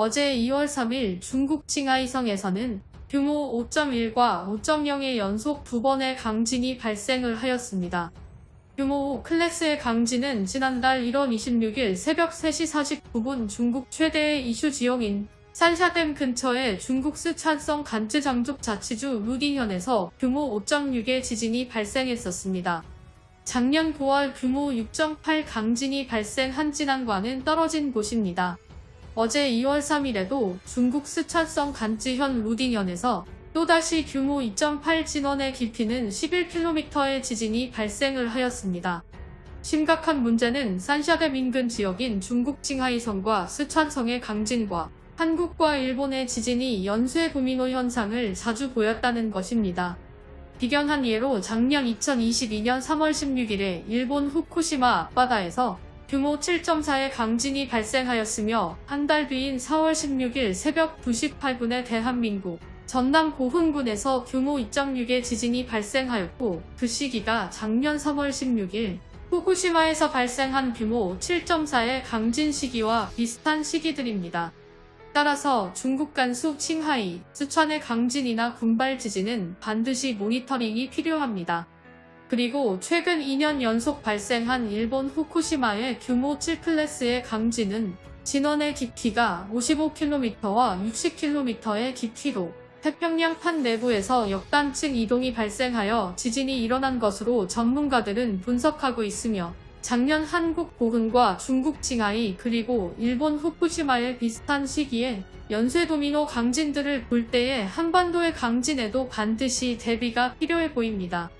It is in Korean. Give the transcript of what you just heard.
어제 2월 3일 중국 칭하이성에서는 규모 5.1과 5.0의 연속 두 번의 강진이 발생을 하였습니다. 규모 5 클래스의 강진은 지난달 1월 26일 새벽 3시 49분 중국 최대의 이슈 지역인 산샤댐 근처의 중국 스촨성 간쯔 장족 자치주 루디현에서 규모 5.6의 지진이 발생했었습니다. 작년 9월 규모 6.8 강진이 발생한 진안과는 떨어진 곳입니다. 어제 2월 3일에도 중국 스촨성 간쯔현 루딩현에서 또다시 규모 2.8 진원의 깊이는 11km의 지진이 발생을 하였습니다. 심각한 문제는 산샤댐 인근 지역인 중국 징하이성과 스촨성의 강진과 한국과 일본의 지진이 연쇄 도미노 현상을 자주 보였다는 것입니다. 비견한 예로 작년 2022년 3월 16일에 일본 후쿠시마 앞바다에서 규모 7.4의 강진이 발생하였으며 한 달 뒤인 4월 16일 새벽 2시 8분에 대한민국 전남 고흥군에서 규모 2.6의 지진이 발생하였고 그 시기가 작년 3월 16일 후쿠시마에서 발생한 규모 7.4의 강진 시기와 비슷한 시기들입니다. 따라서 중국 간수 칭하이, 스촨의 강진이나 군발 지진은 반드시 모니터링이 필요합니다. 그리고 최근 2년 연속 발생한 일본 후쿠시마의 규모 7클래스의 강진은 진원의 깊이가 55km와 60km의 깊이로 태평양판 내부에서 역단층 이동이 발생하여 지진이 일어난 것으로 전문가들은 분석하고 있으며 작년 한국 고흥과 중국 칭하이 그리고 일본 후쿠시마의 비슷한 시기에 연쇄 도미노 강진들을 볼 때에 한반도의 강진에도 반드시 대비가 필요해 보입니다.